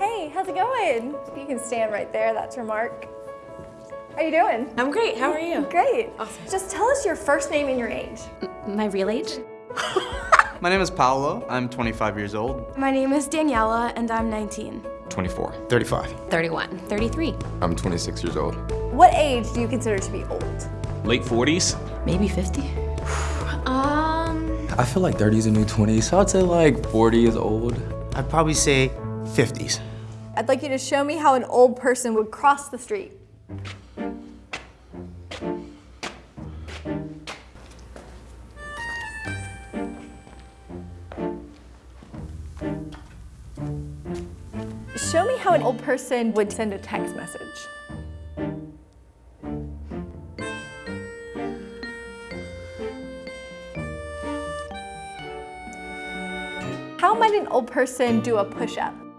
Hey, how's it going? You can stand right there, that's your mark. How are you doing? I'm great, how are you? Great. Awesome. Just tell us your first name and your age. My real age? My name is Paolo. I'm 25 years old. My name is Daniela, and I'm 19. 24. 35. 31. 33. I'm 26 years old. What age do you consider to be old? Late 40s? Maybe 50. Um, I feel like 30 is a new 20, so I'd say like 40 is old. I'd probably say 50s. I'd like you to show me how an old person would cross the street. Show me how an old person would send a text message. How might an old person do a push-up?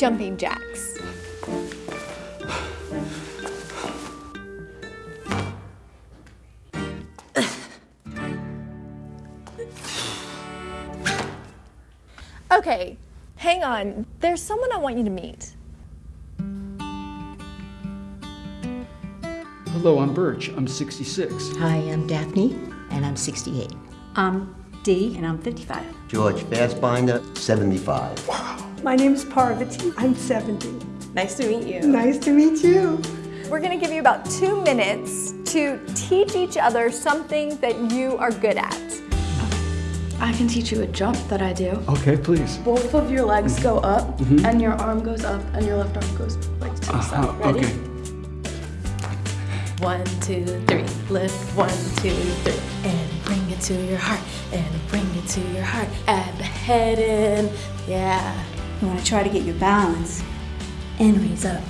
Jumping jacks? Okay, hang on. There's someone I want you to meet. Hello, I'm Birch. I'm 66. Hi, I'm Daphne, and I'm 68. I'm Dee, and I'm 55. George Fassbinder, 75. My name is Parvati. I'm 70. Nice to meet you. Nice to meet you. We're gonna give you about two minutes to teach each other something that you are good at. I can teach you a jump that I do. Okay, please. Both of your legs go up, and your arm goes up, and your left arm goes like to the side. Uh, Ready? okay. One, two, three. Lift one, two, three. And bring it to your heart. And bring it to your heart. Add the head in. Yeah. You want to try to get your balance and raise up.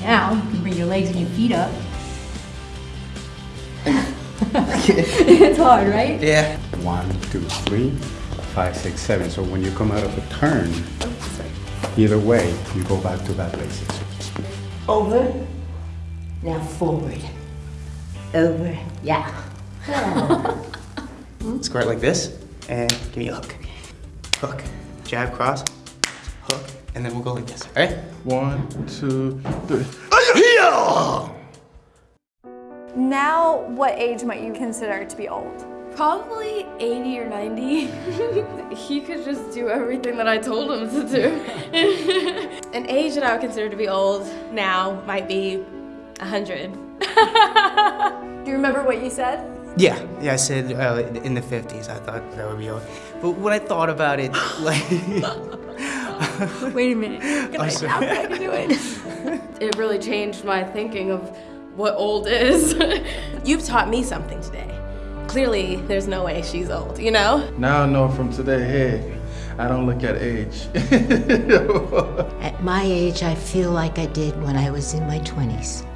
Now, you can bring your legs and your feet up. it's hard, right? Yeah. One, two, three, five, six, seven. So when you come out of a turn, either way, you go back to that basics. Over. Now forward. Over. Yeah. Square it like this, and give me a hook. Hook. Jab, cross, hook, and then we'll go like this, all right? One, two, three. Now, what age might you consider to be old? Probably 80 or 90. he could just do everything that I told him to do. An age that I would consider to be old now might be 100. Do you remember what you said? Yeah, yeah, I said uh, in the 50s. I thought that would be old. But when I thought about it, like... Wait a minute. I'm sorry. It really changed my thinking of what old is. You've taught me something today. Clearly, there's no way she's old, you know? Now I know from today, hey, I don't look at age. At my age, I feel like I did when I was in my 20s.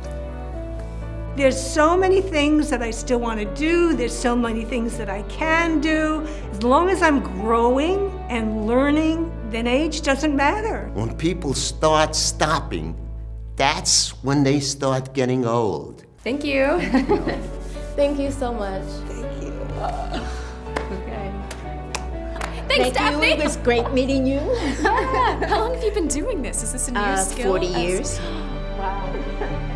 There's so many things that I still want to do. There's so many things that I can do. As long as I'm growing and learning, then age doesn't matter. When people start stopping, that's when they start getting old. Thank you. Thank you so much. Thank you. Okay. Thank you. It was great meeting you. How long have you been doing this? Is this a new Uh, skill? 40 As- years.